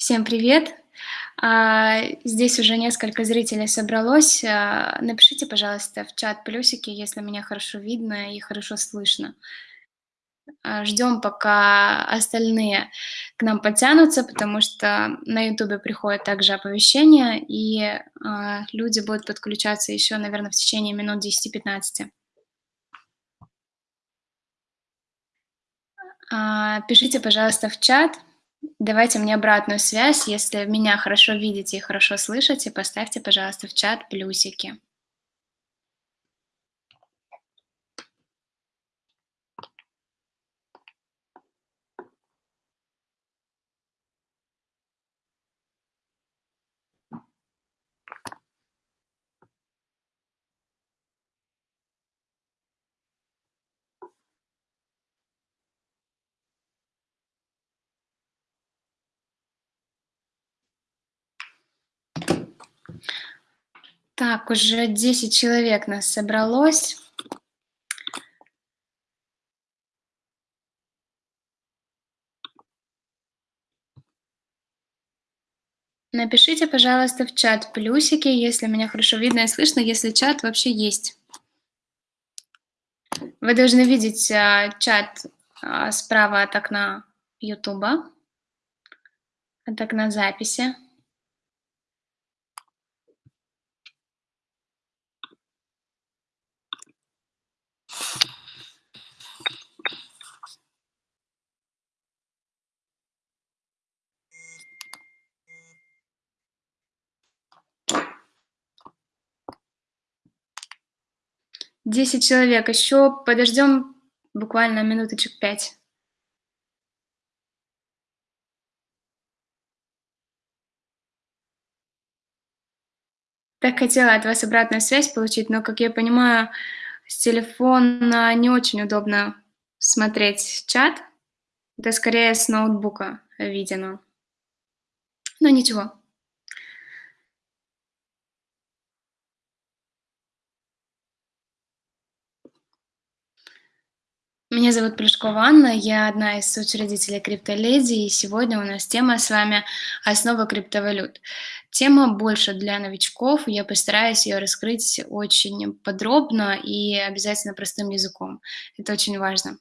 Всем привет! А, здесь уже несколько зрителей собралось. А, напишите, пожалуйста, в чат плюсики, если меня хорошо видно и хорошо слышно. А, ждем, пока остальные к нам подтянутся, потому что на ютубе приходят также оповещения, и люди будут подключаться еще, наверное, в течение минут 10-15. А, пишите, пожалуйста, в чат, давайте мне обратную связь, если меня хорошо видите и хорошо слышите, поставьте, пожалуйста, в чат плюсики. Так, уже 10 человек нас собралось. Напишите, пожалуйста, в чат плюсики, если меня хорошо видно и слышно, если чат вообще есть. Вы должны видеть а, чат а, справа от окна Ютуба, от окна записи. 10 человек. Еще подождем буквально минуточек 5. Так хотела от вас обратную связь получить, но, как я понимаю, с телефона не очень удобно смотреть чат. Это скорее с ноутбука видено. Но ничего. Меня зовут Плюшкова Анна, я одна из соучредителей CryptoLady, и сегодня у нас тема с вами «Основа криптовалют». Тема больше для новичков, я постараюсь ее раскрыть очень подробно и обязательно простым языком. Это очень важно.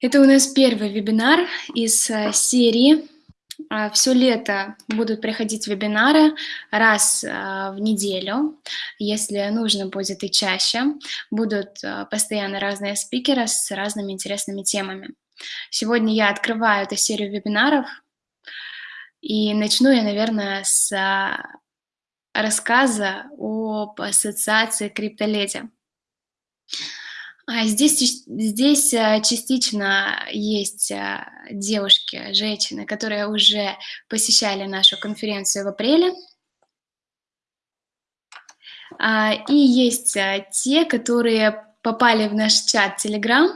Это у нас первый вебинар из э, серии. А, Все лето будут проходить вебинары раз а, в неделю, если нужно будет и чаще. Будут а, постоянно разные спикеры с разными интересными темами. Сегодня я открываю эту серию вебинаров, и начну я, наверное, с рассказа об ассоциации криптоледи. А здесь, здесь э, частично есть э, девушки, женщины, которые уже посещали нашу конференцию в апреле. А, и есть э, те, которые попали в наш чат Telegram,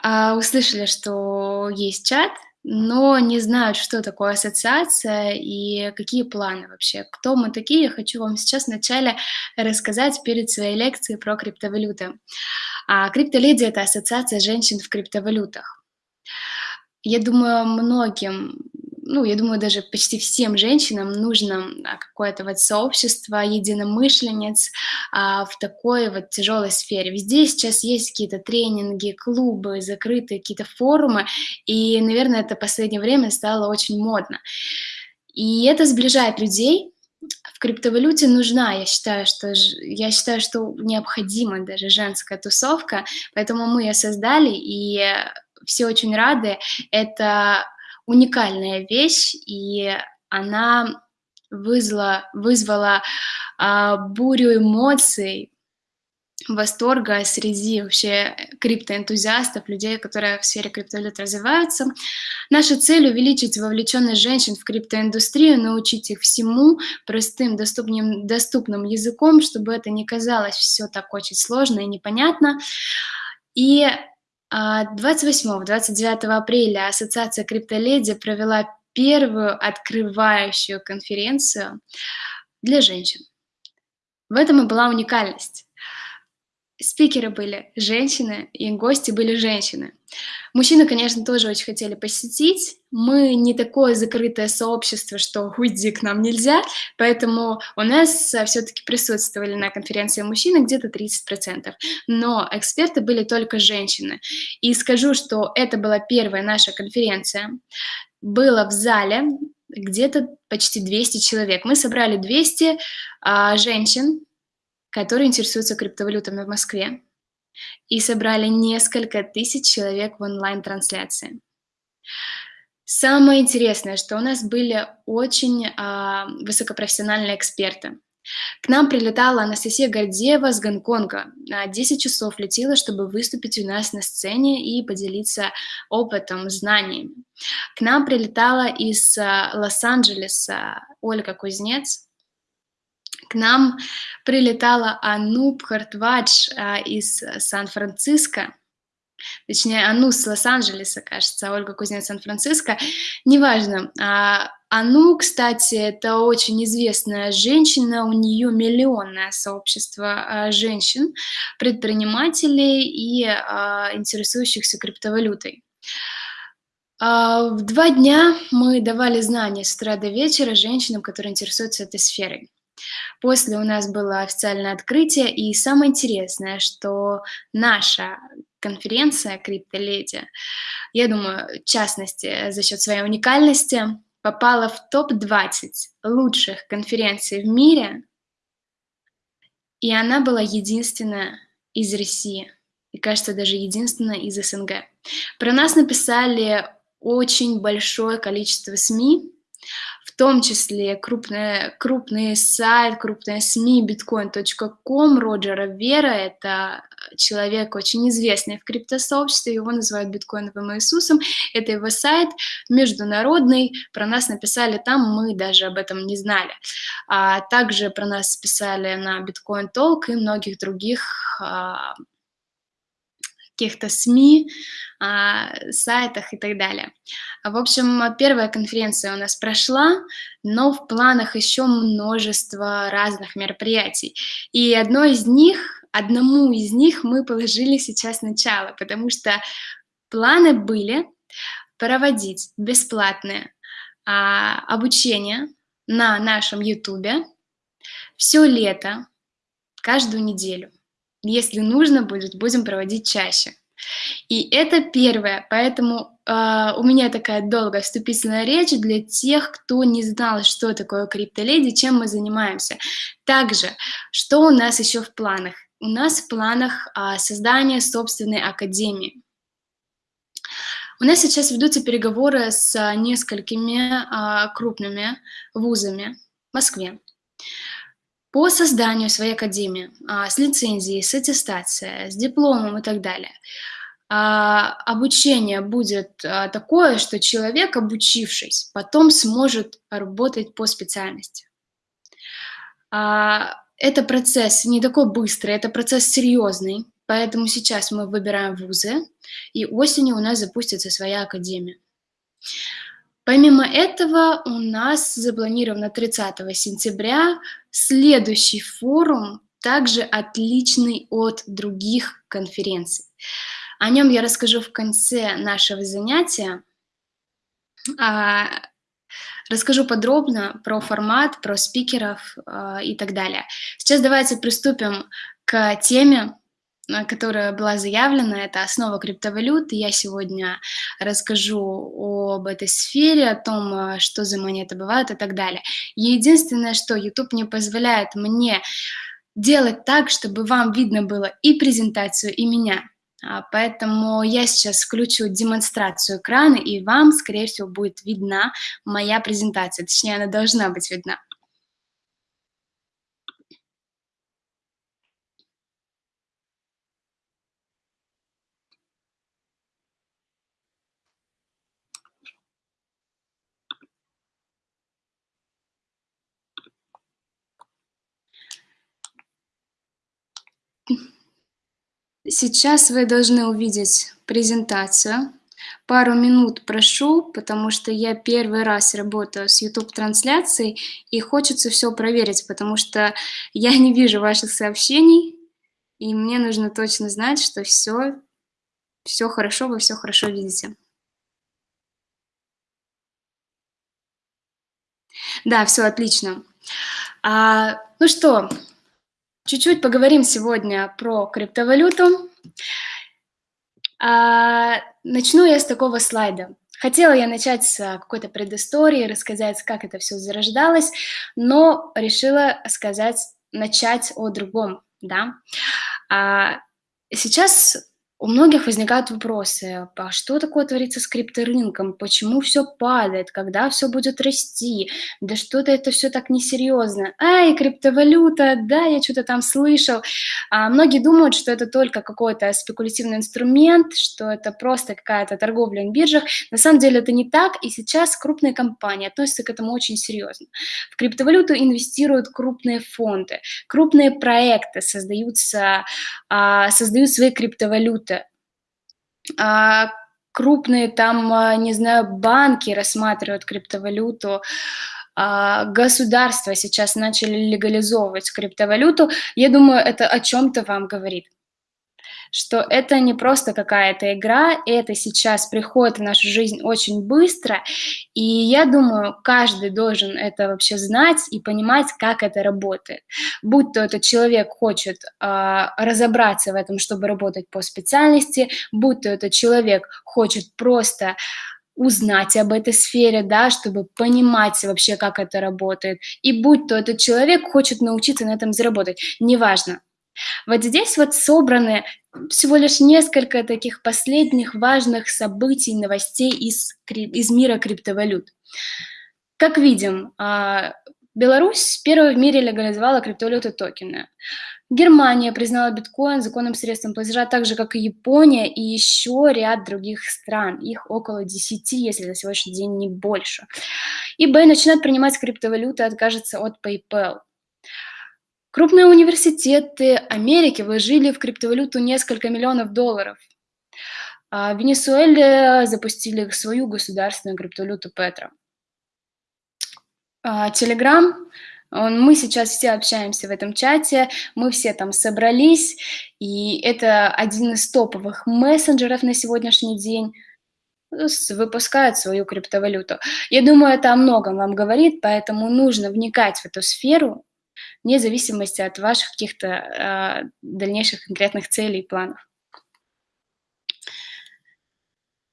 а, услышали, что есть чат, но не знают, что такое ассоциация и какие планы вообще. Кто мы такие, я хочу вам сейчас вначале рассказать перед своей лекцией про криптовалюты. А криптоледи – это ассоциация женщин в криптовалютах. Я думаю, многим, ну, я думаю, даже почти всем женщинам нужно а, какое-то вот сообщество единомышленниц а, в такой вот тяжелой сфере. Везде сейчас есть какие-то тренинги, клубы, закрытые какие-то форумы, и, наверное, это в последнее время стало очень модно. И это сближает людей, в криптовалюте нужна, я считаю, что, я считаю, что необходима даже женская тусовка, поэтому мы ее создали, и все очень рады. Это уникальная вещь, и она вызвала, вызвала а, бурю эмоций, восторга среди вообще криптоэнтузиастов, людей, которые в сфере криптовалют развиваются. Наша цель – увеличить вовлеченность женщин в криптоиндустрию, научить их всему простым, доступным, доступным языком, чтобы это не казалось все так очень сложно и непонятно. И 28-29 а, апреля Ассоциация Криптоледи провела первую открывающую конференцию для женщин. В этом и была уникальность. Спикеры были женщины, и гости были женщины. Мужчины, конечно, тоже очень хотели посетить. Мы не такое закрытое сообщество, что уйди к нам нельзя, поэтому у нас а, все-таки присутствовали на конференции мужчины где-то 30%. Но эксперты были только женщины. И скажу, что это была первая наша конференция. Было в зале где-то почти 200 человек. Мы собрали 200 а, женщин, которые интересуются криптовалютами в Москве, и собрали несколько тысяч человек в онлайн-трансляции. Самое интересное, что у нас были очень э, высокопрофессиональные эксперты. К нам прилетала Анастасия Гордеева с Гонконга. 10 часов летела, чтобы выступить у нас на сцене и поделиться опытом, знаниями. К нам прилетала из а, Лос-Анджелеса Ольга Кузнец, к нам прилетала Ануб Хартвадж а, из Сан-Франциско, точнее, Ану с Лос-Анджелеса, кажется, Ольга Кузнец Сан-Франциско, неважно. А, Ану, кстати, это очень известная женщина, у нее миллионное сообщество а, женщин, предпринимателей и а, интересующихся криптовалютой. А, в два дня мы давали знания с утра до вечера женщинам, которые интересуются этой сферой. После у нас было официальное открытие, и самое интересное, что наша конференция «Криптоледи», я думаю, в частности, за счет своей уникальности, попала в топ-20 лучших конференций в мире, и она была единственная из России, и, кажется, даже единственная из СНГ. Про нас написали очень большое количество СМИ, в том числе крупные, крупные сайт, крупные СМИ, bitcoin.com, Роджера Вера, это человек очень известный в криптосообществе, его называют биткоиновым Иисусом, это его сайт международный, про нас написали там, мы даже об этом не знали. А также про нас писали на Bitcoin Talk и многих других а, каких-то СМИ, а, сайтах и так далее. В общем, первая конференция у нас прошла, но в планах еще множество разных мероприятий. И одно из них, одному из них мы положили сейчас начало, потому что планы были проводить бесплатное а, обучение на нашем YouTube все лето, каждую неделю. Если нужно будет, будем проводить чаще. И это первое, поэтому э, у меня такая долгая вступительная речь для тех, кто не знал, что такое криптоледи, чем мы занимаемся. Также, что у нас еще в планах? У нас в планах э, создание собственной академии. У нас сейчас ведутся переговоры с несколькими э, крупными вузами в Москве по созданию своей академии а, с лицензией, с аттестацией, с дипломом и так далее. А, обучение будет а, такое, что человек, обучившись, потом сможет работать по специальности. Это процесс не такой быстрый, это процесс серьезный, поэтому сейчас мы выбираем вузы, и осенью у нас запустится своя академия. Помимо этого, у нас запланировано 30 сентября следующий форум, также отличный от других конференций. О нем я расскажу в конце нашего занятия. А, расскажу подробно про формат, про спикеров а, и так далее. Сейчас давайте приступим к теме которая была заявлена, это основа криптовалюты. Я сегодня расскажу об этой сфере, о том, э, что за монеты бывают и так далее. Единственное, что YouTube не позволяет мне делать так, чтобы вам видно было и презентацию, и меня. А, поэтому я сейчас включу демонстрацию экрана, и вам, скорее всего, будет видна моя презентация. Точнее, она должна быть видна. Сейчас вы должны увидеть презентацию. пару минут прошу, потому что я первый раз работаю с YouTube-трансляцией, и хочется все проверить, потому что я не вижу ваших сообщений, и мне нужно точно знать, что все, все хорошо, вы все хорошо видите. Да, все отлично. А, ну что, чуть-чуть поговорим сегодня про криптовалюту. А, начну я с такого слайда. Хотела я начать с какой-то предыстории, рассказать, как это все зарождалось, но решила сказать, начать о другом, да. А, сейчас у многих возникают вопросы, а что такое творится с крипторынком, почему все падает, когда все будет расти, да что-то это все так несерьезно. Ай, криптовалюта, да, я что-то там слышал. А многие думают, что это только какой-то спекулятивный инструмент, что это просто какая-то торговля на биржах. На самом деле это не так, и сейчас крупные компании относятся к этому очень серьезно. В криптовалюту инвестируют крупные фонды, крупные проекты создаются, а, создают свои криптовалюты, крупные там, а, не знаю, банки рассматривают криптовалюту, а, государства сейчас начали легализовывать криптовалюту, я думаю, это о чем-то вам говорит что это не просто какая-то игра, это сейчас приходит в нашу жизнь очень быстро, и я думаю, каждый должен это вообще знать и понимать, как это работает. Будь то этот человек хочет э, разобраться в этом, чтобы работать по специальности, будь то этот человек хочет просто узнать об этой сфере, да, чтобы понимать вообще, как это работает. И будь то этот человек хочет научиться на этом заработать, неважно, вот здесь вот собраны всего лишь несколько таких последних важных событий, новостей из, из мира криптовалют. Как видим, а, Беларусь первой в мире легализовала криптовалюты токены. Германия признала биткоин законным средством платежа, так же, как и Япония и еще ряд других стран. Их около 10, если на сегодняшний день не больше. eBay начинает принимать криптовалюты, откажется от PayPal. Крупные университеты Америки вложили в криптовалюту несколько миллионов долларов. А в Венесуэле запустили свою государственную криптовалюту Петра. Телеграм, мы сейчас все общаемся в этом чате, мы все там собрались, и это один из топовых мессенджеров на сегодняшний день, выпускает свою криптовалюту. Я думаю, это о многом вам говорит, поэтому нужно вникать в эту сферу, вне зависимости от ваших каких-то э, дальнейших конкретных целей и планов.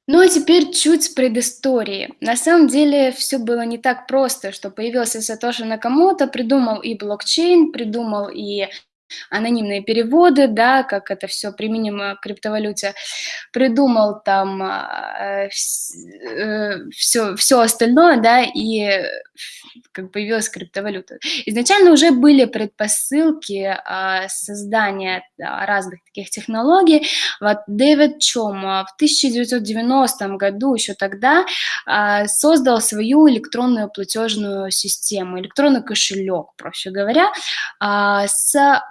Ну а теперь чуть с предыстории. На самом деле все было не так просто, что появился Сатоши Накамото, придумал и блокчейн, придумал и анонимные переводы, да, как это все применимо к криптовалюте, придумал там э, все, все остальное, да, и как появилась криптовалюта. Изначально уже были предпосылки э, создания да, разных таких технологий. Вот Дэвид Чом в 1990 году, еще тогда, э, создал свою электронную платежную систему, электронный кошелек, проще говоря, э, с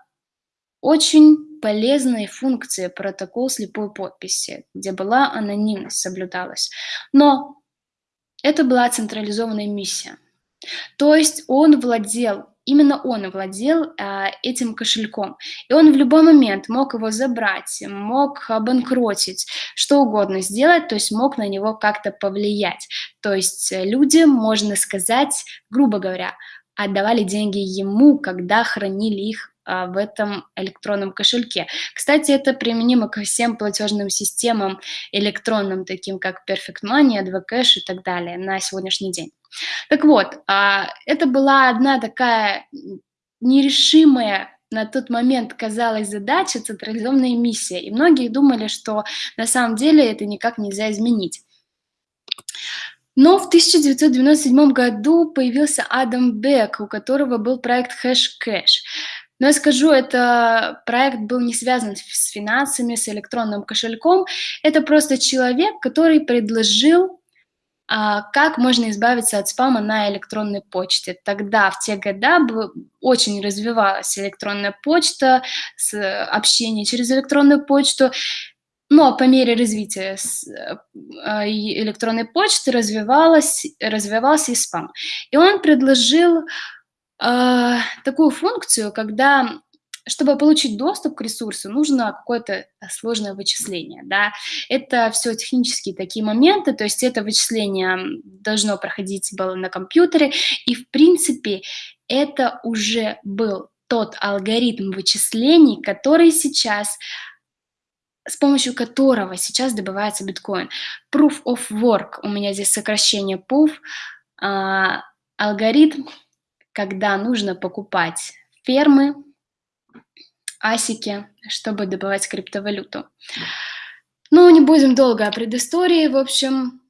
очень полезной функции протокол слепой подписи, где была анонимность соблюдалась. Но это была централизованная миссия. То есть он владел, именно он владел э, этим кошельком. И он в любой момент мог его забрать, мог обанкротить, что угодно сделать, то есть мог на него как-то повлиять. То есть люди, можно сказать, грубо говоря, отдавали деньги ему, когда хранили их в этом электронном кошельке. Кстати, это применимо ко всем платежным системам электронным, таким как Perfect Money, Advocash и так далее на сегодняшний день. Так вот, а, это была одна такая нерешимая на тот момент казалась задача, централизованная миссия, и многие думали, что на самом деле это никак нельзя изменить. Но в 1997 году появился Адам Бек, у которого был проект HashCash. Но я скажу, это проект был не связан с финансами, с электронным кошельком. Это просто человек, который предложил, а, как можно избавиться от спама на электронной почте. Тогда, в те года, очень развивалась электронная почта, общение через электронную почту. Но по мере развития а, электронной почты развивалась развивался и спам. И он предложил, а, такую функцию, когда, чтобы получить доступ к ресурсу, нужно какое-то сложное вычисление, да. Это всё технические такие моменты, то есть это вычисление, должно проходить было на компьютере, и в принципе это уже был тот алгоритм вычислений, который сейчас с помощью которого сейчас добывается биткоин. Proof of Work, у меня здесь сокращение POV, а, алгоритм, когда нужно покупать фермы, асики, чтобы добывать криптовалюту. Ну, не будем долго о предыстории, в общем,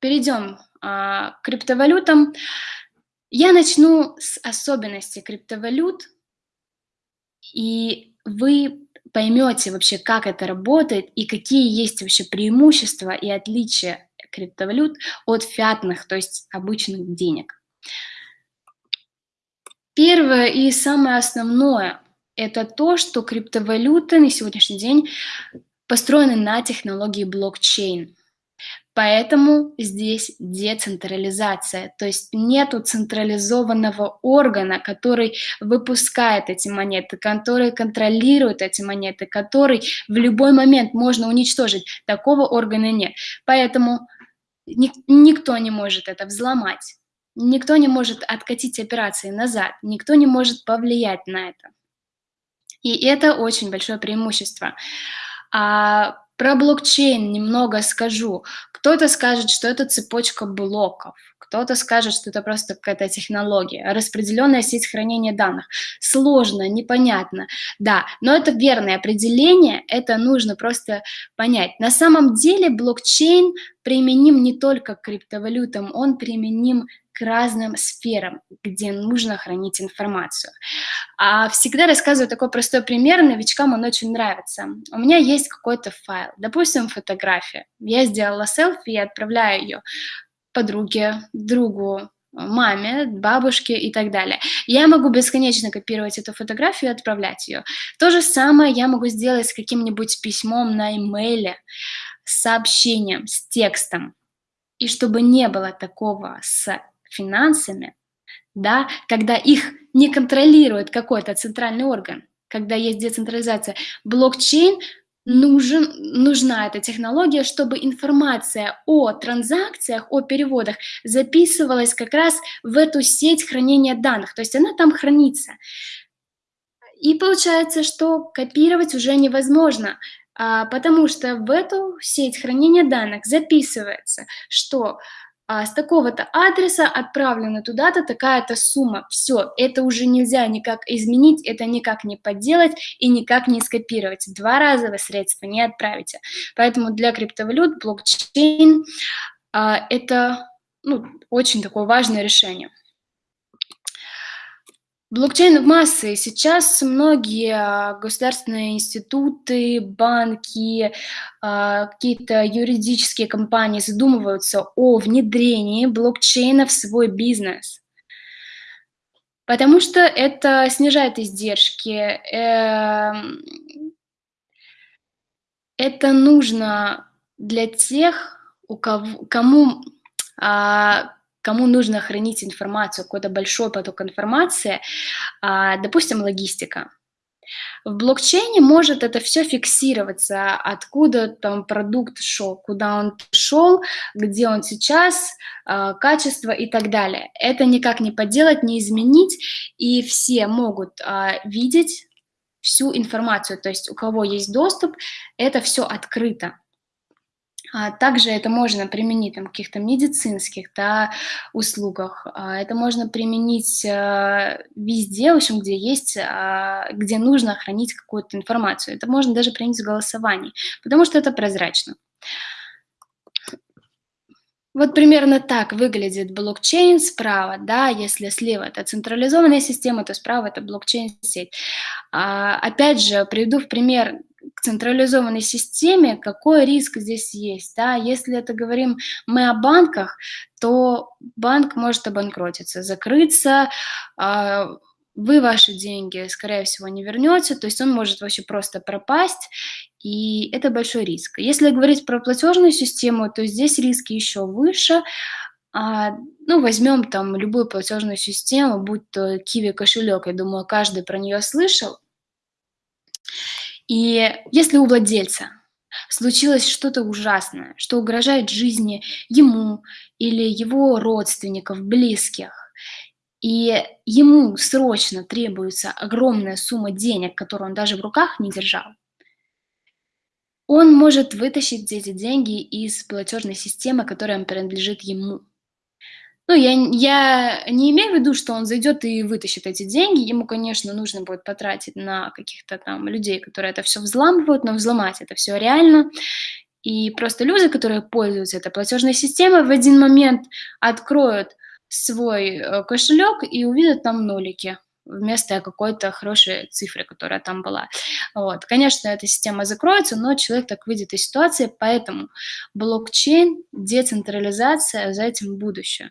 перейдем а, к криптовалютам. Я начну с особенностей криптовалют, и вы поймете вообще, как это работает и какие есть вообще преимущества и отличия криптовалют от фиатных, то есть обычных денег. Первое и самое основное – это то, что криптовалюты на сегодняшний день построены на технологии блокчейн. Поэтому здесь децентрализация, то есть нету централизованного органа, который выпускает эти монеты, который контролирует эти монеты, который в любой момент можно уничтожить. Такого органа нет. Поэтому ник никто не может это взломать, никто не может откатить операции назад, никто не может повлиять на это. И это очень большое преимущество. А про блокчейн немного скажу. Кто-то скажет, что это цепочка блоков, кто-то скажет, что это просто какая-то технология, распределенная сеть хранения данных. Сложно, непонятно, да, но это верное определение, это нужно просто понять. На самом деле блокчейн применим не только к криптовалютам, он применим к разным сферам, где нужно хранить информацию. А всегда рассказываю такой простой пример, новичкам он очень нравится. У меня есть какой-то файл, допустим, фотография. Я сделала селфи и отправляю ее подруге, другу, маме, бабушке и так далее. Я могу бесконечно копировать эту фотографию и отправлять ее. То же самое я могу сделать с каким-нибудь письмом на имейле, с сообщением, с текстом. И чтобы не было такого с финансами, да, когда их не контролирует какой-то центральный орган, когда есть децентрализация, блокчейн нужен, нужна эта технология, чтобы информация о транзакциях, о переводах записывалась как раз в эту сеть хранения данных, то есть она там хранится. И получается, что копировать уже невозможно, а, потому что в эту сеть хранения данных записывается, что а, с такого-то адреса отправлена туда-то такая-то сумма. Все, это уже нельзя никак изменить, это никак не подделать и никак не скопировать. Два раза вы средства не отправите. Поэтому для криптовалют блокчейн а, это ну, очень такое важное решение. Блокчейн в массы. Сейчас многие а, государственные институты, банки, а, какие-то юридические компании задумываются о внедрении блокчейна в свой бизнес. Потому что это снижает издержки. Эм, это нужно для тех, у кого, кому а, кому нужно хранить информацию, какой-то большой поток информации, а, допустим, логистика. В блокчейне может это все фиксироваться, откуда там продукт шел, куда он шел, где он сейчас, а, качество и так далее. Это никак не поделать, не изменить, и все могут а, видеть всю информацию, то есть у кого есть доступ, это все открыто. А также это можно применить там, в каких-то медицинских да, услугах. А это можно применить э, везде, в общем, где есть, а, где нужно хранить какую-то информацию. Это можно даже применить в голосовании, потому что это прозрачно. Вот примерно так выглядит блокчейн справа, да, если слева это централизованная система, то справа это блокчейн-сеть. А, опять же, приведу в пример к централизованной системе, какой риск здесь есть. Да? Если это говорим мы о банках, то банк может обанкротиться, закрыться, э, вы ваши деньги, скорее всего, не вернете, то есть он может вообще просто пропасть, и это большой риск. Если говорить про платежную систему, то здесь риски еще выше. А, ну, возьмем там любую платежную систему, будь то Kiwi кошелек, я думаю, каждый про нее слышал. И если у владельца случилось что-то ужасное, что угрожает жизни ему или его родственников, близких, и ему срочно требуется огромная сумма денег, которую он даже в руках не держал, он может вытащить эти деньги из платежной системы, которая принадлежит ему. Ну, я, я не имею в виду, что он зайдет и вытащит эти деньги. Ему, конечно, нужно будет потратить на каких-то там людей, которые это все взламывают, но взломать это все реально. И просто люди, которые пользуются этой платежной системой, в один момент откроют свой э, кошелек и увидят там нолики вместо какой-то хорошей цифры, которая там была. Вот. Конечно, эта система закроется, но человек так выйдет из ситуации, поэтому блокчейн, децентрализация, за этим будущее.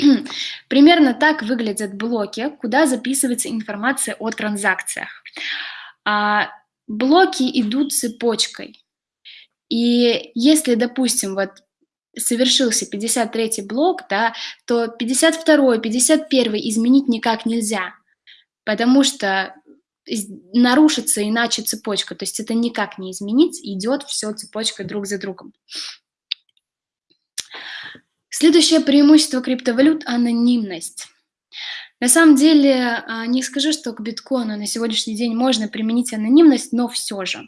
Примерно так выглядят блоки, куда записывается информация о транзакциях. А, блоки идут цепочкой. И если, допустим, вот совершился 53 блок, да, то 52, 51 изменить никак нельзя, потому что нарушится иначе цепочка, то есть это никак не изменить, идет все цепочкой друг за другом. Следующее преимущество криптовалют – анонимность. На самом деле, а, не скажу, что к биткоину на сегодняшний день можно применить анонимность, но все же.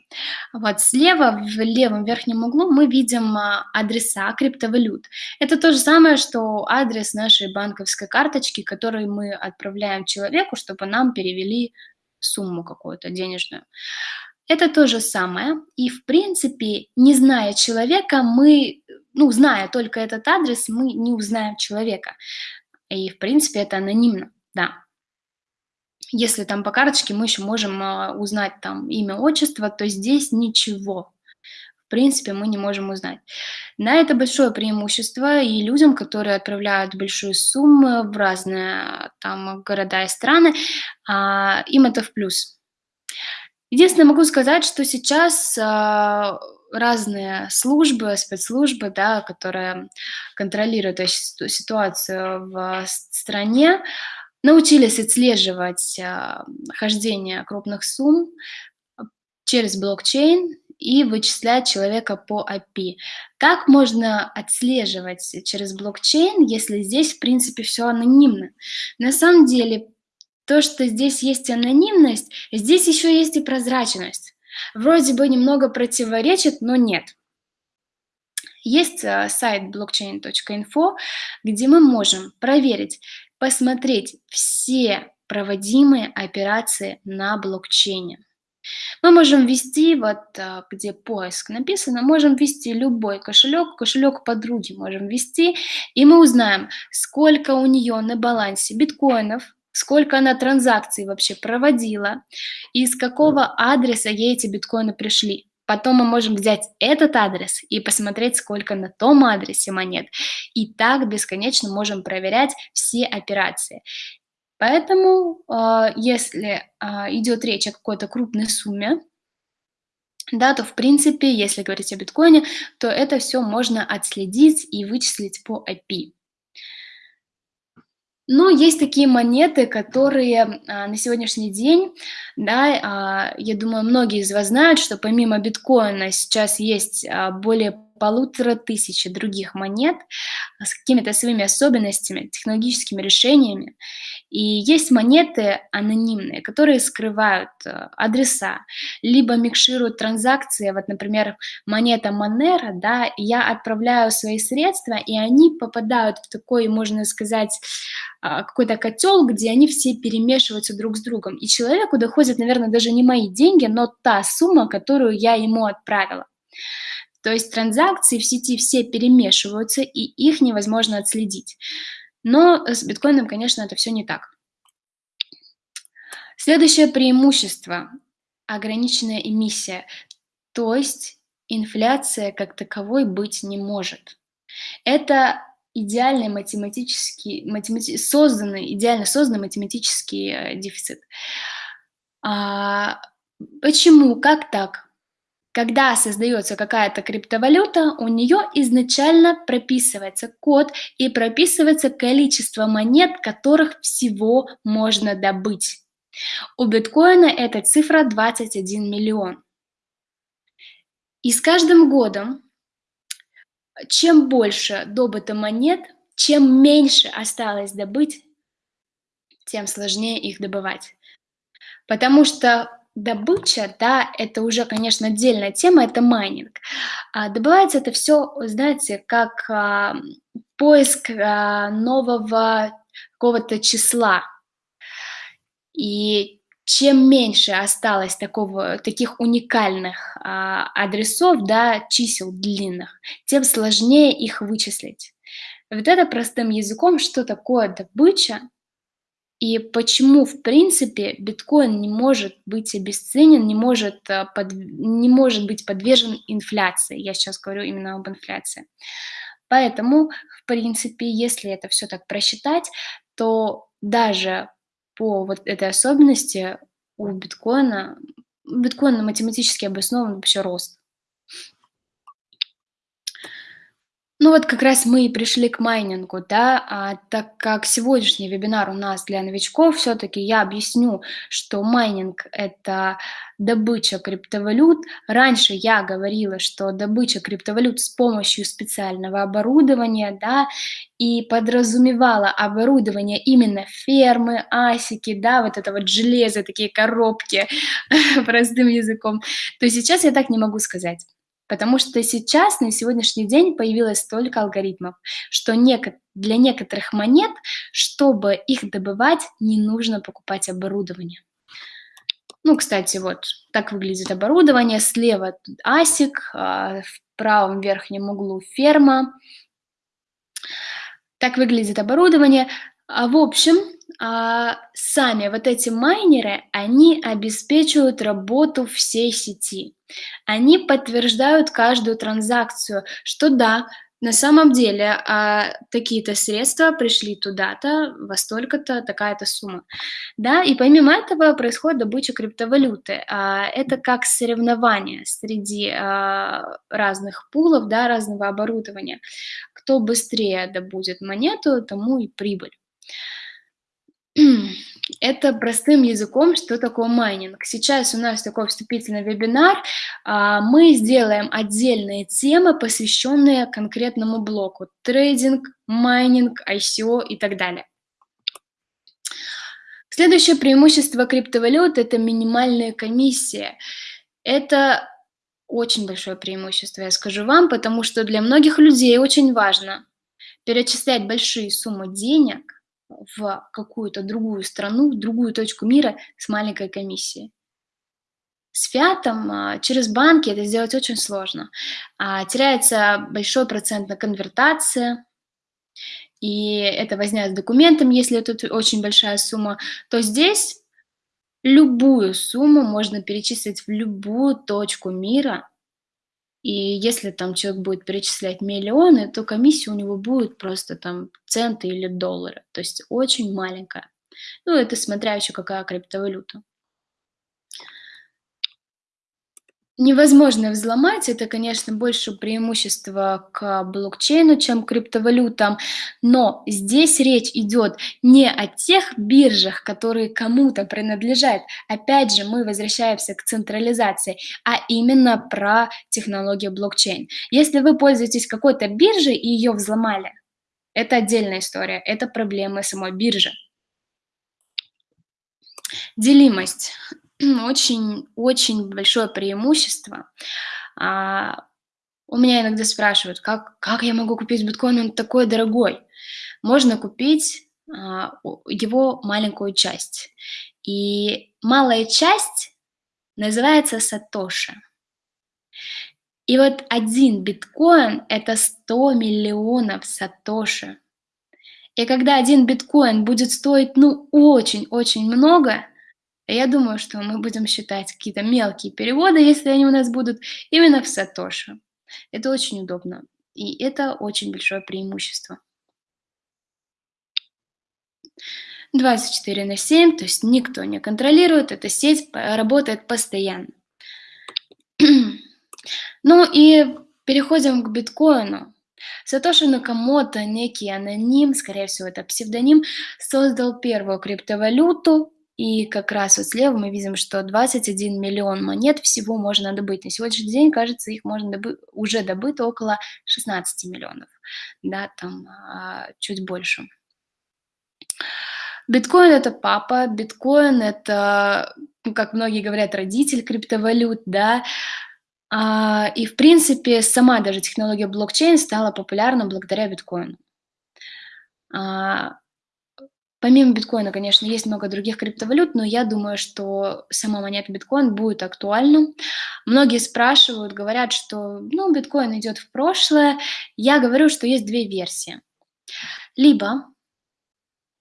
Вот слева в левом верхнем углу мы видим а, адреса криптовалют. Это то же самое, что адрес нашей банковской карточки, который мы отправляем человеку, чтобы нам перевели сумму какую-то денежную. Это то же самое. И, в принципе, не зная человека, мы, ну, зная только этот адрес, мы не узнаем человека. И, в принципе, это анонимно, да. Если там по карточке мы еще можем а, узнать там имя, отчество, то здесь ничего. В принципе, мы не можем узнать. На это большое преимущество и людям, которые отправляют большие суммы в разные там города и страны, а, им это в плюс. Единственное, могу сказать, что сейчас а, разные службы, спецслужбы, да, которые контролируют ситуацию в стране, научились отслеживать а, хождение крупных сумм через блокчейн и вычислять человека по API. Как можно отслеживать через блокчейн, если здесь, в принципе, все анонимно? На самом деле, то, что здесь есть анонимность, здесь еще есть и прозрачность. Вроде бы немного противоречит, но нет. Есть э, сайт blockchain.info, где мы можем проверить, посмотреть все проводимые операции на блокчейне. Мы можем ввести, вот э, где поиск написано, можем ввести любой кошелек, кошелек подруги можем ввести, и мы узнаем, сколько у нее на балансе биткоинов, сколько она транзакций вообще проводила, и с какого адреса ей эти биткоины пришли. Потом мы можем взять этот адрес и посмотреть, сколько на том адресе монет. И так бесконечно можем проверять все операции. Поэтому, э, если э, идет речь о какой-то крупной сумме, да, то в принципе, если говорить о биткоине, то это все можно отследить и вычислить по API. Но есть такие монеты, которые а, на сегодняшний день, да, а, я думаю, многие из вас знают, что помимо биткоина сейчас есть а, более полутора тысячи других монет с какими-то своими особенностями, технологическими решениями. И есть монеты анонимные, которые скрывают э, адреса, либо микшируют транзакции. Вот, например, монета Monero, да, я отправляю свои средства, и они попадают в такой, можно сказать, а, какой-то котел, где они все перемешиваются друг с другом. И человеку доходят, наверное, даже не мои деньги, но та сумма, которую я ему отправила. То есть транзакции в сети все перемешиваются, и их невозможно отследить. Но с биткоином, конечно, это все не так. Следующее преимущество – ограниченная эмиссия, то есть инфляция как таковой быть не может. Это идеальный математический, математи созданный, идеально созданный математический, э, дефицит. А, почему? Как так? Когда создается какая-то криптовалюта, у нее изначально прописывается код и прописывается количество монет, которых всего можно добыть. У биткоина эта цифра 21 миллион. И с каждым годом, чем больше добыто монет, чем меньше осталось добыть, тем сложнее их добывать. Потому что добыча, да, это уже, конечно, отдельная тема, это майнинг. А добывается это все, знаете, как а, поиск а, нового какого-то числа. И чем меньше осталось такого, таких уникальных адресов, да, чисел длинных, тем сложнее их вычислить. Вот это простым языком, что такое добыча, и почему, в принципе, биткоин не может быть обесценен, не может, э, под, не может быть подвержен инфляции. Я сейчас говорю именно об инфляции. Поэтому, в принципе, если это все так просчитать, то даже по вот этой особенности у биткоина, биткоин математически обоснован вообще рост. Ну вот как раз мы и пришли к майнингу, да, а, так как сегодняшний вебинар у нас для новичков, все-таки я объясню, что майнинг – это добыча криптовалют. Раньше я говорила, что добыча криптовалют с помощью специального оборудования, да, и подразумевала оборудование именно фермы, асики, да, вот это вот железо, такие коробки, простым языком, то сейчас я так не могу сказать. Потому что сейчас, на сегодняшний день, появилось столько алгоритмов, что для некоторых монет, чтобы их добывать, не нужно покупать оборудование. Ну, кстати, вот так выглядит оборудование. Слева асик, а в правом верхнем углу ферма. Так выглядит оборудование. А, в общем, а, сами вот эти майнеры, они обеспечивают работу всей сети. Они подтверждают каждую транзакцию, что да, на самом деле а, такие-то средства пришли туда-то, во столько-то, такая-то сумма. Да, и помимо этого происходит добыча криптовалюты. А, это как соревнование среди а, разных пулов, да, разного оборудования. Кто быстрее добудет монету, тому и прибыль. Это простым языком, что такое майнинг. Сейчас у нас такой вступительный вебинар. А, мы сделаем отдельные темы, посвященные конкретному блоку. Трейдинг, майнинг, ICO и так далее. Следующее преимущество криптовалют – это минимальная комиссия. Это очень большое преимущество, я скажу вам, потому что для многих людей очень важно перечислять большие суммы денег – в какую-то другую страну, в другую точку мира с маленькой комиссией. С фиатом а, через банки это сделать очень сложно. А, теряется большой процент на конвертации, и это возня с документом, если это очень большая сумма, то здесь любую сумму можно перечислить в любую точку мира, и если там человек будет перечислять миллионы, то комиссия у него будет просто там центы или доллары. То есть очень маленькая. Ну, это смотря еще какая криптовалюта. Невозможно взломать, это, конечно, больше преимущество к блокчейну, чем к криптовалютам, но здесь речь идет не о тех биржах, которые кому-то принадлежат, опять же, мы возвращаемся к централизации, а именно про технологию блокчейн. Если вы пользуетесь какой-то биржей и ее взломали, это отдельная история, это проблемы самой биржи. Делимость очень, очень большое преимущество. А, у меня иногда спрашивают, как, как я могу купить биткоин, он такой дорогой. Можно купить а, его маленькую часть. И малая часть называется Сатоши. И вот один биткоин – это 100 миллионов Сатоши. И когда один биткоин будет стоить, ну, очень-очень много, я думаю, что мы будем считать какие-то мелкие переводы, если они у нас будут, именно в Сатоши. Это очень удобно. И это очень большое преимущество. 24 на 7, то есть никто не контролирует, эта сеть работает постоянно. ну и переходим к биткоину. Сатоши Накамото, некий аноним, скорее всего это псевдоним, создал первую криптовалюту, и как раз вот слева мы видим, что 21 миллион монет всего можно добыть. На сегодняшний день, кажется, их можно добыть, уже добыто около 16 миллионов, да, там а, чуть больше. Биткоин это папа, биткоин это, ну, как многие говорят, родитель криптовалют, да. А, и, в принципе, сама даже технология блокчейн стала популярна благодаря биткоину. А, помимо биткоина, конечно, есть много других криптовалют, но я думаю, что сама монета биткоин будет актуальна. Многие спрашивают, говорят, что ну, биткоин идет в прошлое. Я говорю, что есть две версии. Либо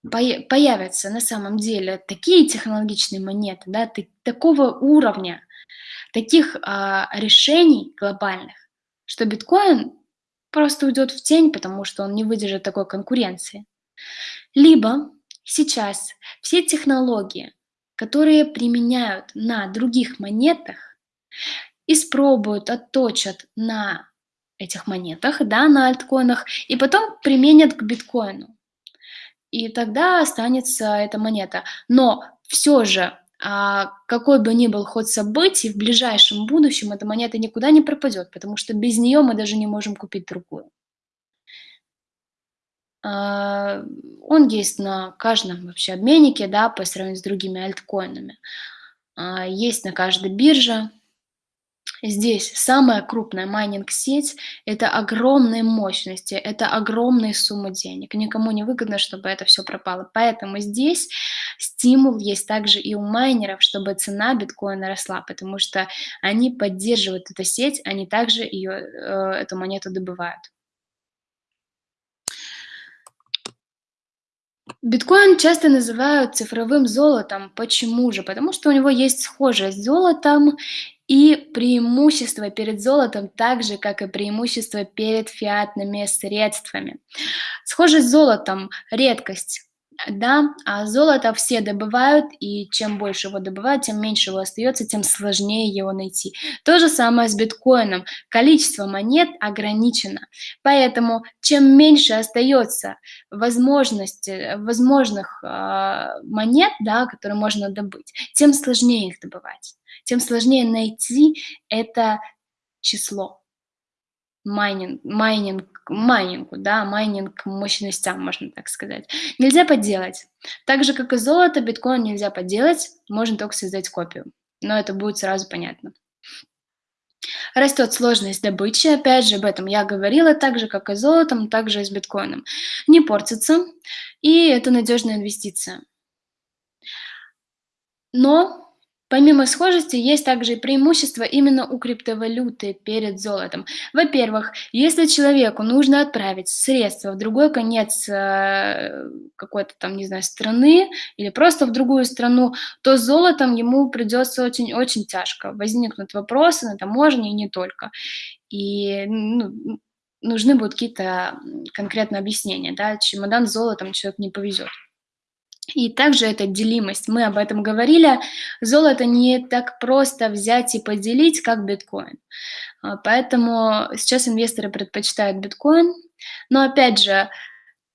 появятся на самом деле такие технологичные монеты, да, такого уровня, таких а, решений глобальных, что биткоин просто уйдет в тень, потому что он не выдержит такой конкуренции. Либо сейчас все технологии, которые применяют на других монетах, испробуют, отточат на этих монетах, да, на альткоинах, и потом применят к биткоину и тогда останется эта монета. Но все же, а, какой бы ни был ход событий, в ближайшем будущем эта монета никуда не пропадет, потому что без нее мы даже не можем купить другую. А, он есть на каждом вообще обменнике, да, по сравнению с другими альткоинами. А, есть на каждой бирже, Здесь самая крупная майнинг-сеть– это огромные мощности, это огромные суммы денег. Никому не выгодно, чтобы это все пропало. Поэтому здесь стимул есть также и у майнеров, чтобы цена биткоина росла, потому что они поддерживают эту сеть, они также ее, э, эту монету добывают. Биткоин часто называют цифровым золотом. Почему же? Потому что у него есть схожесть с золотом и преимущество перед золотом так же, как и преимущество перед фиатными средствами. Схожесть с золотом – редкость да, а золото все добывают, и чем больше его добывают, тем меньше его остается, тем сложнее его найти. То же самое с биткоином. Количество монет ограничено, поэтому чем меньше остается возможности, возможных э, монет, да, которые можно добыть, тем сложнее их добывать, тем сложнее найти это число майнинг, майнинг, майнингу, да, майнинг мощностям, можно так сказать. Нельзя подделать. Так же, как и золото, биткоин нельзя подделать, можно только создать копию. Но это будет сразу понятно. Растет сложность добычи, опять же, об этом я говорила, так же, как и золотом, так же и с биткоином. Не портится, и это надежная инвестиция. Но Помимо схожести, есть также и преимущества именно у криптовалюты перед золотом. Во-первых, если человеку нужно отправить средства в другой конец э, какой-то там, не знаю, страны или просто в другую страну, то с золотом ему придется очень-очень тяжко. Возникнут вопросы на таможне и не только. И ну, нужны будут какие-то конкретные объяснения. Да? Чемодан с золотом человек не повезет. И также это делимость. Мы об этом говорили. Золото не так просто взять и поделить, как биткоин. А, поэтому сейчас инвесторы предпочитают биткоин. Но опять же,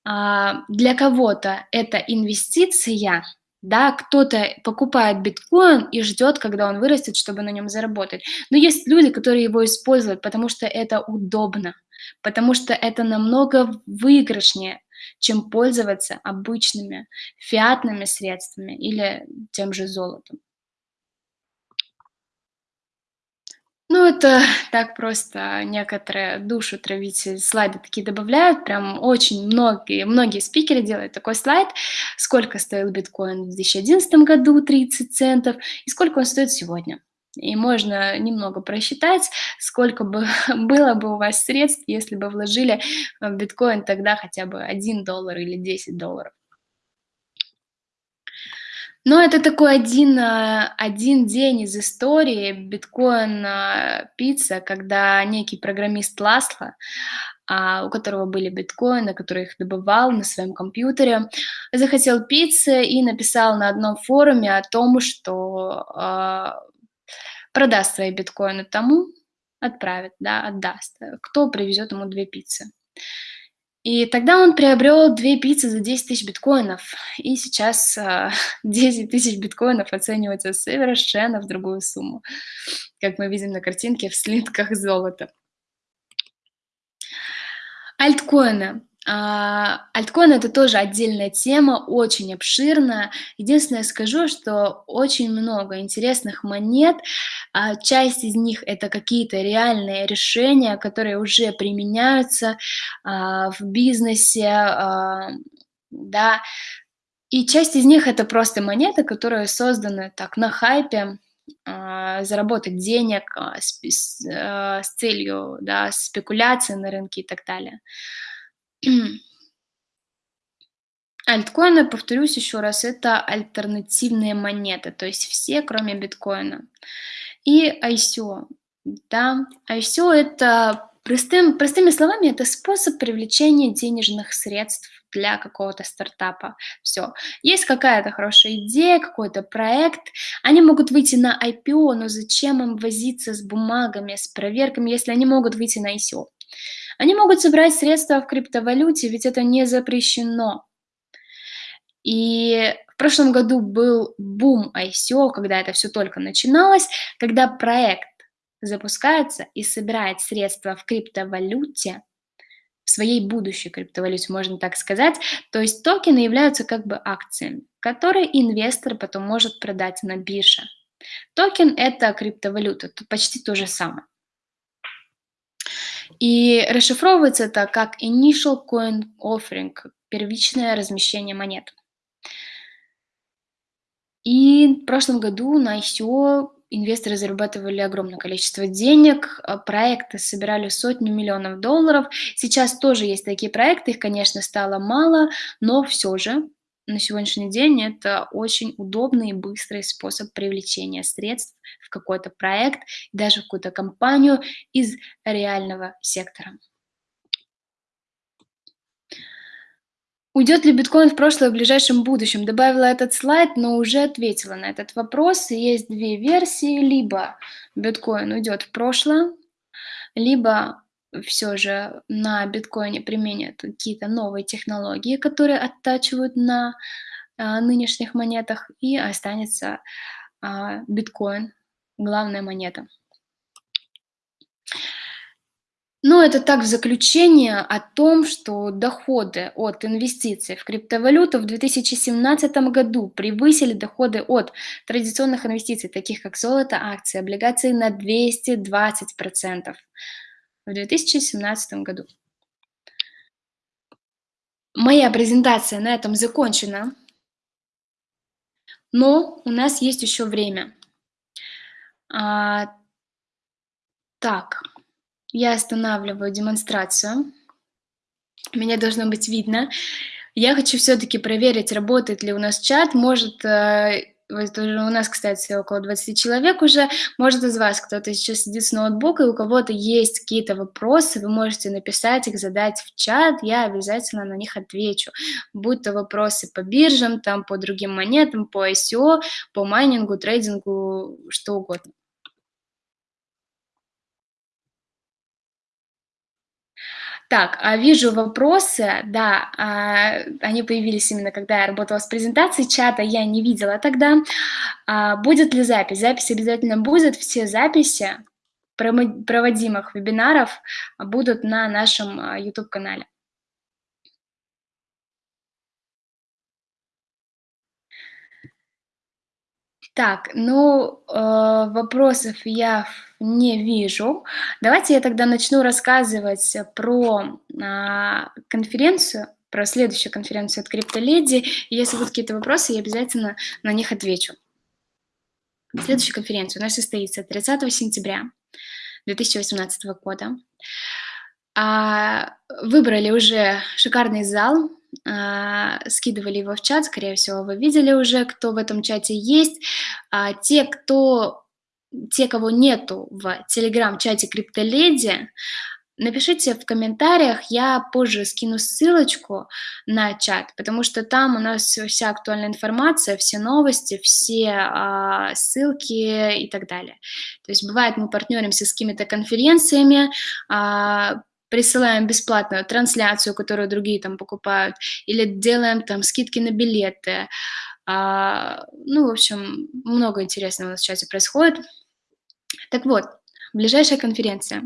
а, для кого-то это инвестиция, да, кто-то покупает биткоин и ждет, когда он вырастет, чтобы на нем заработать. Но есть люди, которые его используют, потому что это удобно, потому что это намного выигрышнее, чем пользоваться обычными фиатными средствами или тем же золотом. Ну, это так просто некоторые душу травить, слайды такие добавляют, прям очень многие, многие спикеры делают такой слайд, сколько стоил биткоин в 2011 году, 30 центов, и сколько он стоит сегодня. И можно немного просчитать, сколько бы было бы у вас средств, если бы вложили в биткоин тогда хотя бы 1 доллар или 10 долларов. Но это такой один, а, один день из истории биткоин, а, когда некий программист Ласло, а, у которого были биткоины, который их добывал на своем компьютере, захотел пиццы и написал на одном форуме о том, что продаст свои биткоины тому, отправит, да, отдаст, кто привезет ему две пиццы. И тогда он приобрел две пиццы за 10 тысяч биткоинов. И сейчас э, 10 тысяч биткоинов оцениваются совершенно в другую сумму, как мы видим на картинке в слитках золота. Альткоины. А, альткоины- это тоже отдельная тема, очень обширная. Единственное скажу, что очень много интересных монет. А, часть из них- это какие-то реальные решения, которые уже применяются, а, в бизнесе, да. И часть из них- это просто монеты, которые созданы так на хайпе, заработать денег, с, э, с целью, да, спекуляции на рынке и так далее. Альткоины, повторюсь еще раз, это альтернативные монеты, то есть все, кроме биткоина. И ICO, да, ICO- это простым простыми словами, это способ привлечения денежных средств для какого-то стартапа. Всё. Есть какая-то хорошая идея, какой-то проект, они могут выйти на IPO, но зачем им возиться с бумагами, с проверками, если они могут выйти на ICO? Они могут собрать средства в криптовалюте, ведь это не запрещено. И в прошлом году был бум ICO, когда это всё только начиналось, когда проект запускается и собирает средства в криптовалюте, в своей будущей криптовалюте, можно так сказать. То есть токены являются как бы акциями, которые инвестор потом может продать на бирже. Токен- это криптовалюта, тут почти то же самое. И расшифровывается это как initial coin offering, первичное размещение монет. И в прошлом году на ICO инвесторы зарабатывали огромное количество денег, а, проекты собирали сотни миллионов долларов. Сейчас тоже есть такие проекты, их, конечно, стало мало, но всё же на сегодняшний день это очень удобный и быстрый способ привлечения средств в какой-то проект, даже в какую-то компанию из реального сектора. Уйдет ли биткоин в прошлое в ближайшем будущем? Добавила этот слайд, но уже ответила на этот вопрос. Есть 2 версии: либо биткоин уйдет в прошлое, либо всё же на биткоине применят какие-то новые технологии, которые оттачивают на, а, нынешних монетах, и останется, а, биткоин- главная монета. Ну, это так, в заключение о том, что доходы от инвестиций в криптовалюту в 2017 году превысили доходы от традиционных инвестиций, таких как золото, акции, облигации, на 220 % в 2017 году. Моя презентация на этом закончена. Но у нас есть еще время. А так. Я останавливаю демонстрацию. Меня должно быть видно. Я хочу всё-таки проверить, работает ли у нас чат. Может, э, у нас, кстати, около 20 человек уже. Может, из вас кто-то сейчас сидит с ноутбука, и у кого-то есть какие-то вопросы, вы можете написать их, задать в чат, я обязательно на них отвечу. Будь то вопросы по биржам, там, по другим монетам, по ICO, по майнингу, трейдингу, что угодно. Так, а, вижу вопросы. Да, а, они появились именно когда я работала с презентацией. Чата я не видела тогда. А, будет ли запись? Запись обязательно будет. Все записи проводимых вебинаров будут на нашем, YouTube-канале. Так, ну, э, вопросов я не вижу. Давайте я тогда начну рассказывать про, а, конференцию, про следующую конференцию от "Криптоледи". Если будут какие-то вопросы, я обязательно на них отвечу. Следующая конференция у нас состоится 30 сентября 2018 года. А, выбрали уже шикарный зал. А, скидывали его в чат, скорее всего, вы видели уже, кто в этом чате есть. А, те, кто, те, кого нету в телеграм-чате Криптоледи, Напишите в комментариях, я позже скину ссылочку на чат, потому что там у нас вся актуальная информация, все новости, все а, ссылки и так далее. То есть бывает, мы партнеримся с какими-то конференциями, а, присылаем бесплатную трансляцию, которую другие там покупают, или делаем там скидки на билеты. А, ну, в общем, много интересного у нас в чате происходит. Так вот, ближайшая конференция.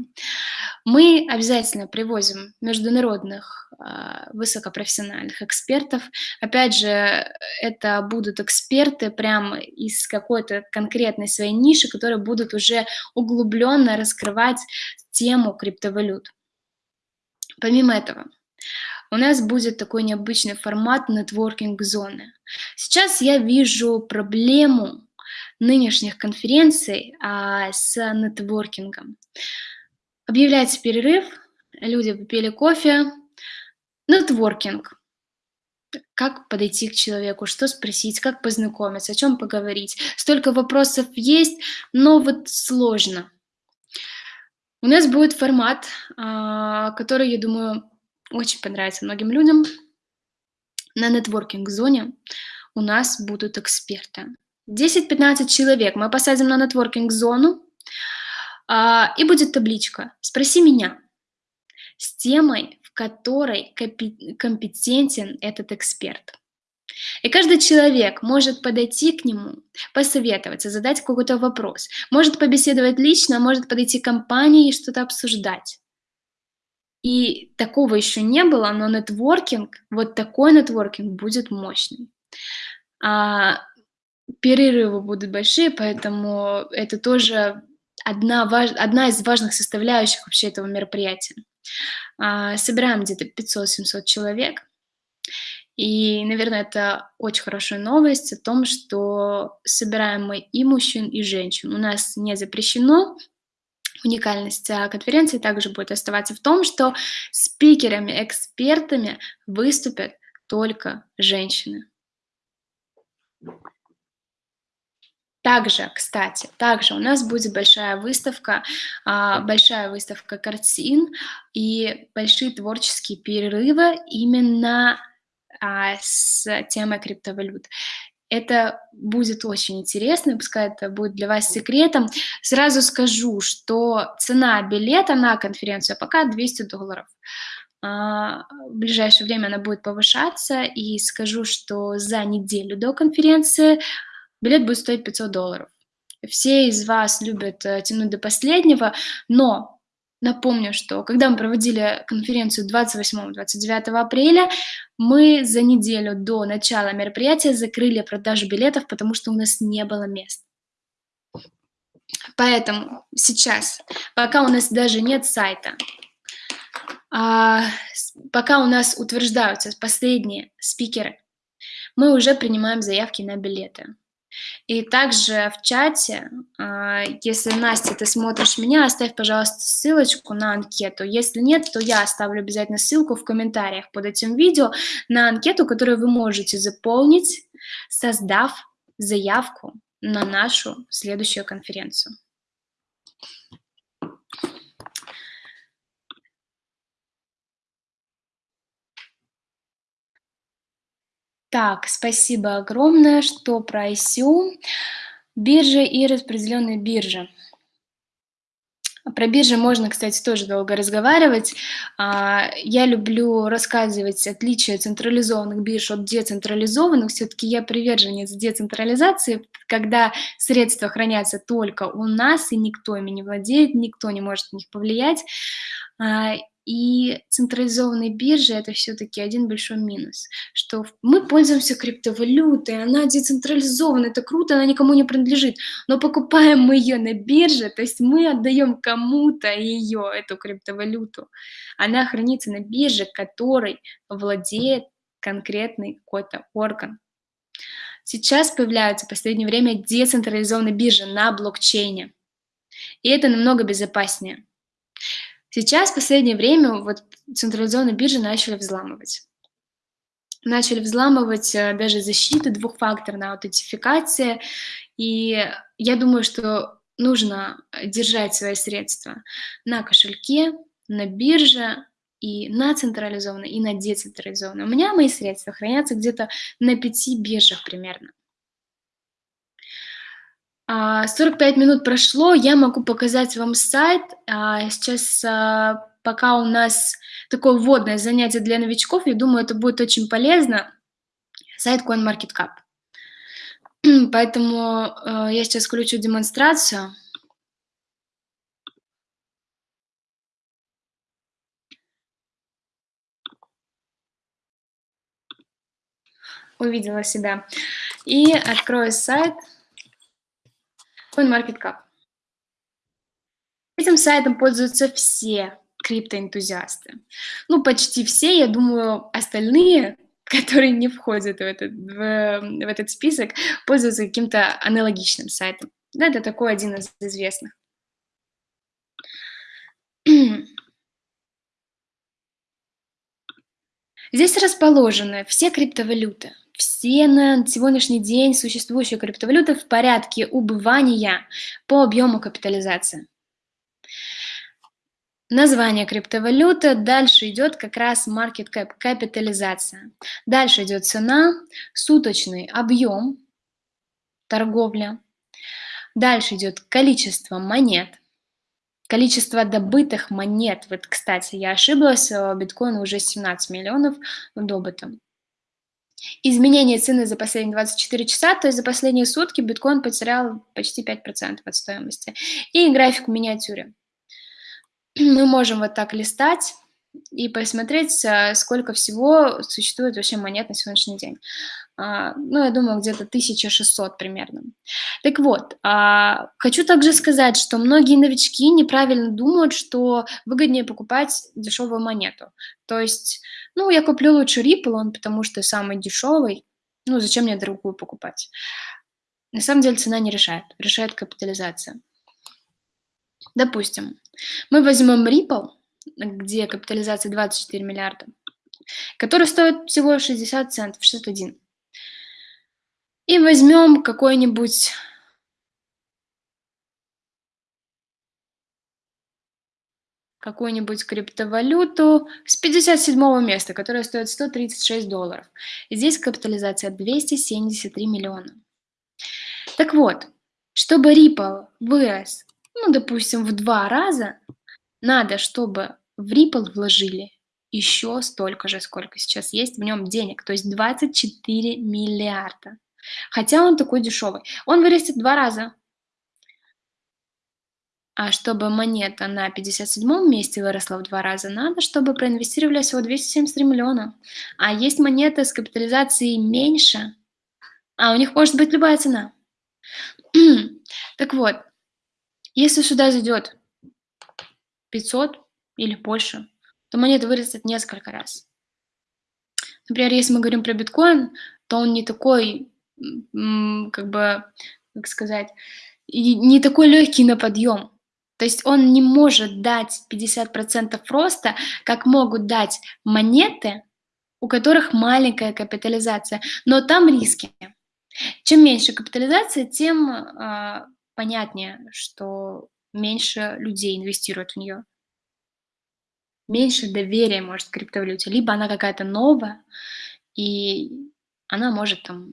Мы обязательно привозим международных э, высокопрофессиональных экспертов. Опять же, это будут эксперты прямо из какой-то конкретной своей ниши, которые будут уже углубленно раскрывать тему криптовалют. Помимо этого, у нас будет такой необычный формат нетворкинг-зоны. Сейчас я вижу проблему нынешних конференций а, с нетворкингом. Объявляется перерыв, люди попили кофе, нетворкинг. Как подойти к человеку, что спросить, как познакомиться, о чем поговорить. Столько вопросов есть, но вот сложно. У нас будет формат, а, который, я думаю, очень понравится многим людям. На нетворкинг-зоне у нас будут эксперты. 10-15 человек мы посадим на нетворкинг-зону, а, и будет табличка «Спроси меня» с темой, в которой компетентен этот эксперт. И каждый человек может подойти к нему, посоветоваться, задать какой-то вопрос, может побеседовать лично, может подойти к компании и что-то обсуждать. И такого еще не было, но нетворкинг, вот такой нетворкинг будет мощный. А, перерывы будут большие, поэтому это тоже одна, важ... одна из важных составляющих вообще этого мероприятия. А, собираем где-то 500-700 человек, и, наверное, это очень хорошая новость о том, что собираем мы и мужчин, и женщин. У нас не запрещено Уникальность а, конференции также будет оставаться в том, что спикерами, экспертами выступят только женщины. Также, кстати, также у нас будет большая выставка, а, большая выставка картин и большие творческие перерывы именно а, с темой криптовалют. Это будет очень интересно, пускай это будет для вас секретом. Сразу скажу, что цена билета на конференцию пока 200 долларов. А, в ближайшее время она будет повышаться, и скажу, что за неделю до конференции билет будет стоить 500 долларов. Все из вас любят э, тянуть до последнего, но Напомню, что когда мы проводили конференцию 28-29 апреля, мы за неделю до начала мероприятия закрыли продажу билетов, потому что у нас не было мест. Поэтому сейчас, пока у нас даже нет сайта, а, пока у нас утверждаются последние спикеры, мы уже принимаем заявки на билеты. И также в чате, а, если, Настя, ты смотришь меня, оставь, пожалуйста, ссылочку на анкету. Если нет, то я оставлю обязательно ссылку в комментариях под этим видео на анкету, которую вы можете заполнить, создав заявку на нашу следующую конференцию. Так, спасибо огромное, что про ICO, биржи и распределенные биржи. Про биржи можно, кстати, тоже долго разговаривать. А, я люблю рассказывать отличия централизованных бирж от децентрализованных. Все-таки я приверженец децентрализации, когда средства хранятся только у нас, и никто ими не владеет, никто не может на них повлиять. И централизованные биржи – это все-таки один большой минус, что мы пользуемся криптовалютой, она децентрализована, это круто, она никому не принадлежит, но покупаем мы ее на бирже, то есть мы отдаем кому-то ее, эту криптовалюту. Она хранится на бирже, которой владеет конкретный какой-то орган. Сейчас появляются в последнее время децентрализованные биржи на блокчейне, и это намного безопаснее. Сейчас в последнее время вот централизованные биржи начали взламывать. начали взламывать э, даже защиты, двухфакторная аутентификация. И я думаю, что нужно держать свои средства на кошельке, на бирже, и на централизованной, и на децентрализованной. У меня мои средства хранятся где-то на пяти биржах примерно. 45 а, минут прошло, я могу показать вам сайт. А, сейчас, а, пока у нас такое вводное занятие для новичков, я думаю, это будет очень полезно. Сайт CoinMarketCap. Поэтому я сейчас включу демонстрацию. увидела себя. И открою сайт CoinMarketCap. Этим сайтом пользуются все криптоэнтузиасты. Ну, почти все, я думаю, остальные, которые не входят в этот, в, в этот список, пользуются каким-то аналогичным сайтом. Да, это такой один из известных. Здесь расположены все криптовалюты, все на сегодняшний день существующие криптовалюты в порядке убывания по объему капитализации. Название криптовалюты, дальше идет как раз market cap, капитализация. Дальше идет цена, суточный объем, торговля. Дальше идет количество монет, количество добытых монет. Вот, кстати, я ошиблась, биткоин уже 17 миллионов добыто. Изменение цены за последние 24 часа, то есть за последние сутки биткоин потерял почти 5% от стоимости. И график в миниатюре. Мы можем вот так листать и посмотреть, э, сколько всего существует вообще монет на сегодняшний день. А, ну, я думаю, где-то 1600 примерно. Так вот, а, хочу также сказать, что многие новички неправильно думают, что выгоднее покупать дешевую монету. То есть, ну, я куплю лучше Ripple, он потому что самый дешевый, ну, зачем мне другую покупать? На самом деле цена не решает, решает капитализация. Допустим, мы возьмем Ripple, где капитализация 24 миллиарда, который стоит всего 60 центов, 61. И возьмем какой-нибудь какую-нибудь криптовалюту с 57 места, которая стоит 136 долларов. Здесь капитализация 273 миллиона. Так вот, чтобы Ripple вырос, ну, допустим, в два раза, надо, чтобы в Ripple вложили еще столько же, сколько сейчас есть в нем денег, то есть 24 миллиарда. Хотя он такой дешевый. Он вырастет два раза. А чтобы монета на 57 месте выросла в два раза, надо, чтобы проинвестировали всего 273 миллиона. А есть монеты с капитализацией меньше, а у них может быть любая цена. так вот, если сюда зайдет 500 или больше, то монета вырастет несколько раз. Например, если мы говорим про биткоин, то он не такой как бы, как сказать, не такой легкий на подъем. То есть он не может дать 50% роста, как могут дать монеты, у которых маленькая капитализация, но там риски. Чем меньше капитализация, тем э, понятнее, что меньше людей инвестируют в нее. Меньше доверия может к криптовалюте. Либо она какая-то новая, и она может там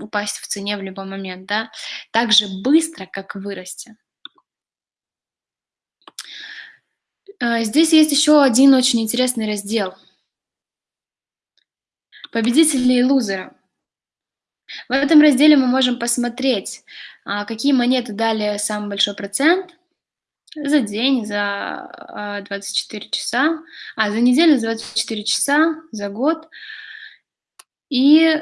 упасть в цене в любой момент, да, так же быстро, как вырасти. А, здесь есть еще один очень интересный раздел. Победители и лузеры. В этом разделе мы можем посмотреть, а, какие монеты дали самый большой процент за день, за 24 а, часа, а за неделю за 24 часа, за год. И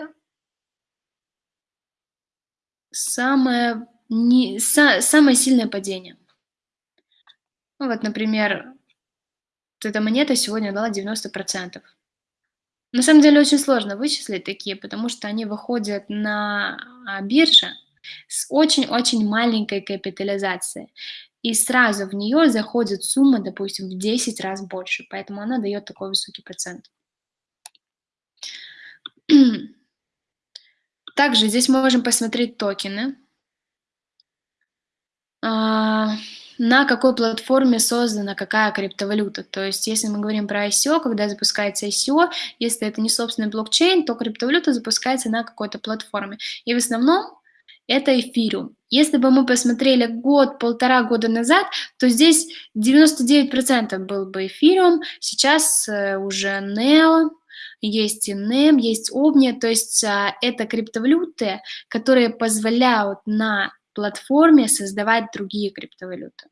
самое, не, са, самое сильное падение. Ну, вот, например, вот эта монета сегодня дала 90%. На самом деле очень сложно вычислить такие, потому что они выходят на а, бирже с очень-очень маленькой капитализацией. И сразу в нее заходит сумма, допустим, в 10 раз больше, поэтому она дает такой высокий процент. Также здесь можем посмотреть токены. А, на какой платформе создана какая криптовалюта. То есть, если мы говорим про ICO, когда запускается ICO, если это не собственный блокчейн, то криптовалюта запускается на какой-то платформе. И в основном это эфириум. Если бы мы посмотрели год, полтора года назад, то здесь 99% был бы эфириум, сейчас э, уже NEO, есть и NEM, есть OVNI, то есть а, это криптовалюты, которые позволяют на платформе создавать другие криптовалюты.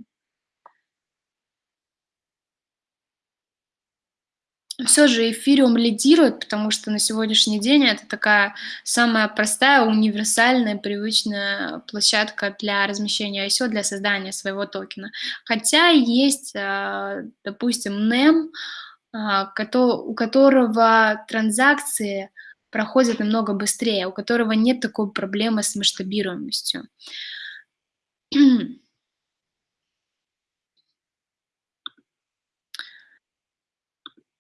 Все же эфириум лидирует, потому что на сегодняшний день это такая самая простая, универсальная, привычная площадка для размещения ICO, для создания своего токена. Хотя есть, а, допустим, NEM, а, у которого транзакции проходят намного быстрее, у которого нет такой проблемы с масштабируемостью.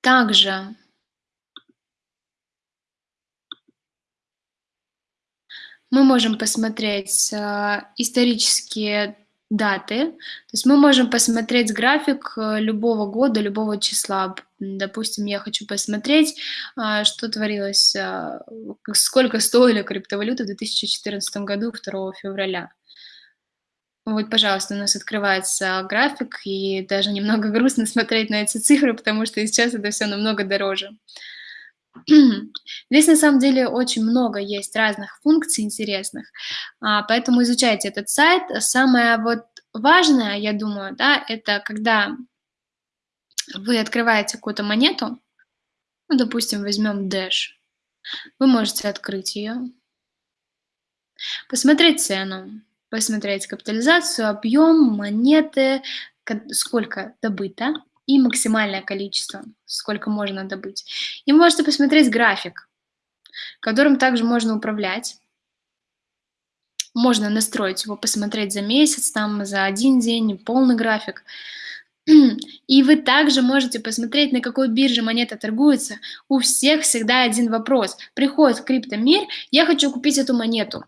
Также мы можем посмотреть э, исторические даты. То есть мы можем посмотреть график э, любого года, любого числа. Допустим, я хочу посмотреть, э, что творилось, сколько стоили криптовалюты в 2014 году 2 февраля. Вот, пожалуйста, у нас открывается график, и даже немного грустно смотреть на эти цифры, потому что сейчас это все намного дороже. Здесь на самом деле очень много есть разных функций интересных, а, поэтому изучайте этот сайт. Самое вот важное, я думаю, да, это когда вы открываете какую-то монету, ну, допустим, возьмем Dash, вы можете открыть ее, посмотреть цену, посмотреть капитализацию, объем, монеты, сколько добыто и максимальное количество, сколько можно добыть. И можете посмотреть график, которым также можно управлять. Можно настроить его, посмотреть за месяц, там за один день, полный график. И вы также можете посмотреть, на какой бирже монета торгуется. У всех всегда один вопрос. Приходит криптомир, я хочу купить эту монету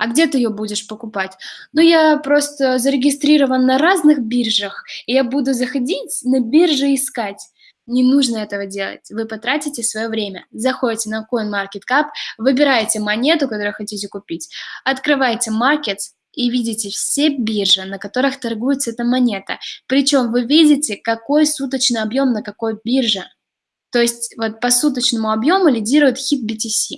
а где ты ее будешь покупать? Ну, я просто зарегистрирован на разных биржах, и я буду заходить на биржи искать. Не нужно этого делать. Вы потратите свое время. Заходите на CoinMarketCap, выбираете монету, которую хотите купить, открываете Markets, и видите все биржи, на которых торгуется эта монета. Причем вы видите, какой суточный объем на какой бирже. То есть вот по суточному объему лидирует хит BTC.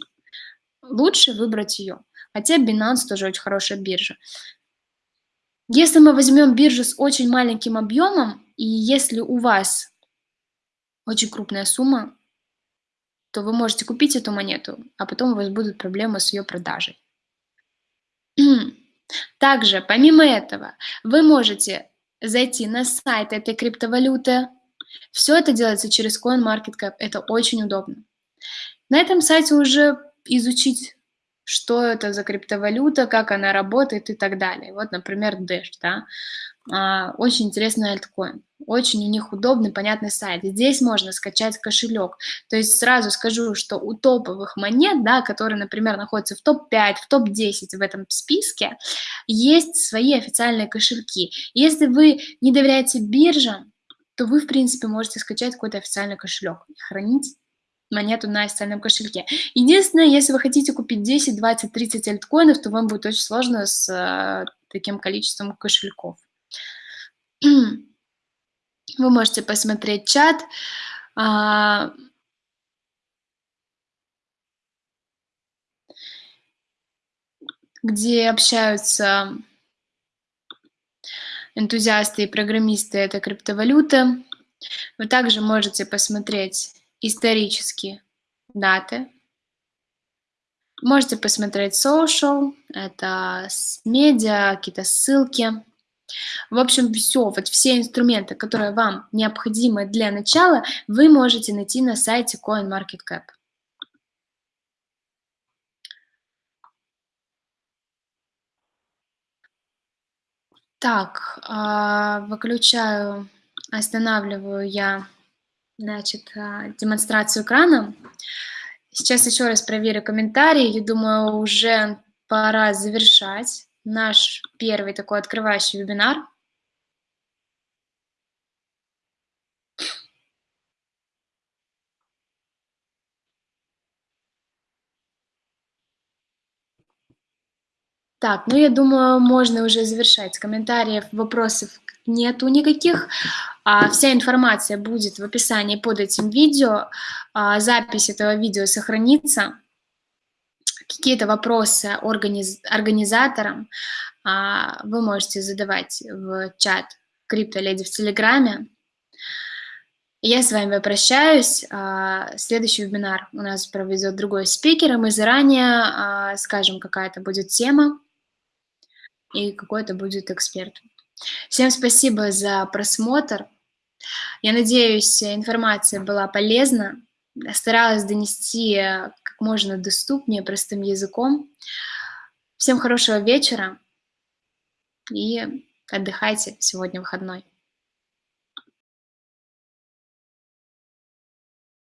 Лучше выбрать ее. Хотя Binance тоже очень хорошая биржа. Если мы возьмем биржу с очень маленьким объемом, и если у вас очень крупная сумма, то вы можете купить эту монету, а потом у вас будут проблемы с ее продажей. Также, помимо этого, вы можете зайти на сайт этой криптовалюты. Все это делается через CoinMarketCap. Это очень удобно. На этом сайте уже изучить что это за криптовалюта, как она работает и так далее. Вот, например, Dash, да, а, очень интересный альткоин, очень у них удобный, понятный сайт. Здесь можно скачать кошелек. То есть сразу скажу, что у топовых монет, да, которые, например, находятся в топ-5, в топ-10 в этом списке, есть свои официальные кошельки. Если вы не доверяете биржам, то вы, в принципе, можете скачать какой-то официальный кошелек и хранить монету на официальном кошельке. Единственное, если вы хотите купить 10, 20, 30 альткоинов, то вам будет очень сложно с э, таким количеством кошельков. Вы можете посмотреть чат. А, где общаются энтузиасты и программисты этой криптовалюты. Вы также можете посмотреть исторические даты. Можете посмотреть social, это медиа, какие-то ссылки. В общем, все, вот все инструменты, которые вам необходимы для начала, вы можете найти на сайте CoinMarketCap. Так, а, выключаю, останавливаю я значит, а, демонстрацию экрана. Сейчас еще раз проверю комментарии. Я думаю, уже пора завершать наш первый такой открывающий вебинар. Так, ну я думаю, можно уже завершать. Комментариев, вопросов нету никаких. А, вся информация будет в описании под этим видео. А, запись этого видео сохранится. Какие-то вопросы организ организаторам а, вы можете задавать в чат Криптоледи в Телеграме. Я с вами прощаюсь. А, следующий вебинар у нас проведет другой спикер, и мы заранее а, скажем, какая это будет тема и какой это будет эксперт. Всем спасибо за просмотр. Я надеюсь, информация была полезна. Старалась донести как можно доступнее, простым языком. Всем хорошего вечера и отдыхайте, сегодня выходной.